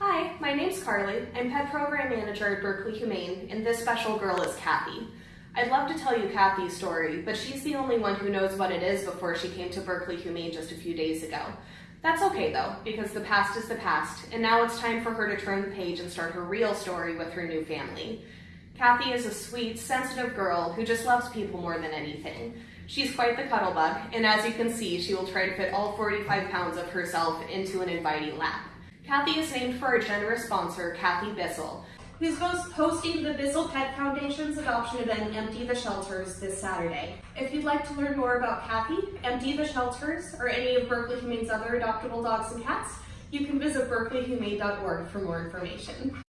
Hi, my name's Carly. I'm Pet Program Manager at Berkeley Humane, and this special girl is Kathy. I'd love to tell you Kathy's story, but she's the only one who knows what it is before she came to Berkeley Humane just a few days ago. That's okay though, because the past is the past, and now it's time for her to turn the page and start her real story with her new family. Kathy is a sweet, sensitive girl who just loves people more than anything. She's quite the cuddle bug, and as you can see, she will try to fit all 45 pounds of herself into an inviting lap. Kathy is named for our generous sponsor, Kathy Bissell, who's hosting the Bissell Pet Foundation's adoption event, Empty the Shelters, this Saturday. If you'd like to learn more about Kathy, Empty the Shelters, or any of Berkeley Humane's other adoptable dogs and cats, you can visit berkeleyhumane.org for more information.